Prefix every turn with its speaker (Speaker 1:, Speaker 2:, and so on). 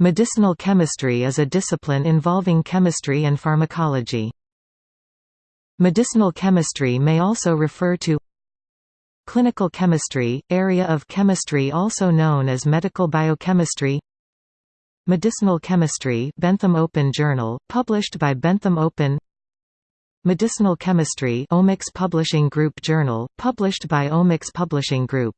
Speaker 1: Medicinal chemistry is a discipline involving chemistry and pharmacology. Medicinal chemistry may also refer to Clinical chemistry, area of chemistry also known as medical biochemistry. Medicinal chemistry Bentham Open Journal, published by Bentham Open. Medicinal chemistry Omics Publishing Group Journal, published by Omics Publishing Group.